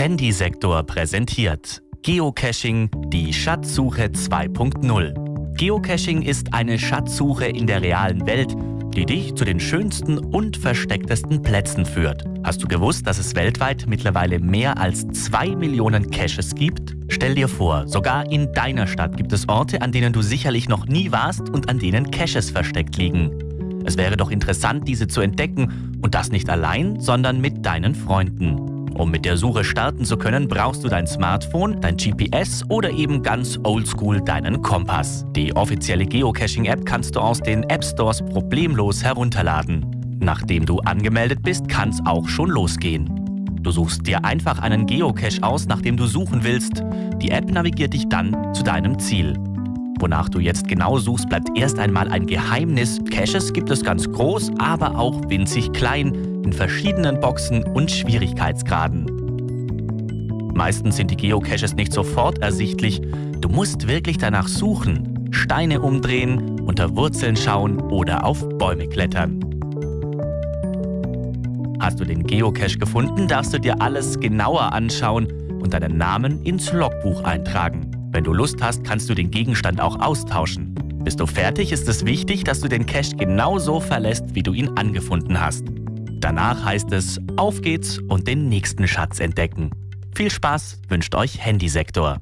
Handysektor präsentiert Geocaching, die Schatzsuche 2.0. Geocaching ist eine Schatzsuche in der realen Welt, die dich zu den schönsten und verstecktesten Plätzen führt. Hast du gewusst, dass es weltweit mittlerweile mehr als zwei Millionen Caches gibt? Stell dir vor, sogar in deiner Stadt gibt es Orte, an denen du sicherlich noch nie warst und an denen Caches versteckt liegen. Es wäre doch interessant, diese zu entdecken und das nicht allein, sondern mit deinen Freunden. Um mit der Suche starten zu können, brauchst du dein Smartphone, dein GPS oder eben ganz oldschool deinen Kompass. Die offizielle Geocaching-App kannst du aus den App Stores problemlos herunterladen. Nachdem du angemeldet bist, kann es auch schon losgehen. Du suchst dir einfach einen Geocache aus, nach dem du suchen willst. Die App navigiert dich dann zu deinem Ziel. Wonach du jetzt genau suchst, bleibt erst einmal ein Geheimnis. Caches gibt es ganz groß, aber auch winzig klein in verschiedenen Boxen und Schwierigkeitsgraden. Meistens sind die Geocaches nicht sofort ersichtlich. Du musst wirklich danach suchen, Steine umdrehen, unter Wurzeln schauen oder auf Bäume klettern. Hast du den Geocache gefunden, darfst du dir alles genauer anschauen und deinen Namen ins Logbuch eintragen. Wenn du Lust hast, kannst du den Gegenstand auch austauschen. Bist du fertig, ist es wichtig, dass du den Cache genauso verlässt, wie du ihn angefunden hast. Danach heißt es, auf geht's und den nächsten Schatz entdecken. Viel Spaß wünscht euch Handysektor.